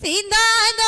சீந்தாத